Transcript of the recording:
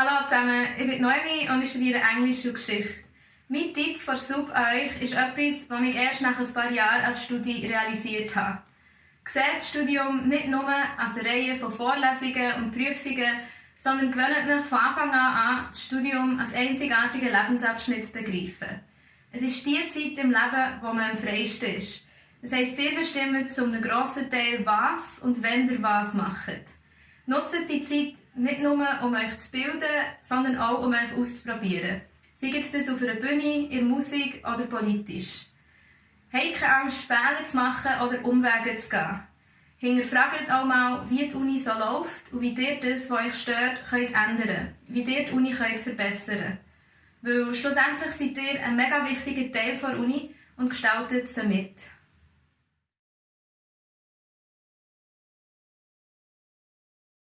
Hallo zusammen, ich bin Noemi und ich studiere Englisch und Geschichte. Mein Tipp für Sub an euch ist etwas, was ich erst nach ein paar Jahren als Studie realisiert habe. Seht das Studium nicht nur als eine Reihe von Vorlesungen und Prüfungen, sondern gewöhnt euch von Anfang an an, das Studium als einzigartigen Lebensabschnitt zu begreifen. Es ist die Zeit im Leben, wo man am freiesten ist. Das heisst, ihr bestimmt zu einem grossen Teil, was und wenn ihr was macht. Nutzt die Zeit nicht nur, um euch zu bilden, sondern auch, um euch auszuprobieren. Sei es das auf einer Bühne, in der Musik oder politisch. Habt keine Angst, Fehler zu machen oder Umwege zu gehen. Hinterfragt auch mal, wie die Uni so läuft und wie ihr das, was euch stört, könnt ändern Wie ihr die Uni könnt verbessern Weil schlussendlich seid ihr ein mega wichtiger Teil der Uni und gestaltet sie mit.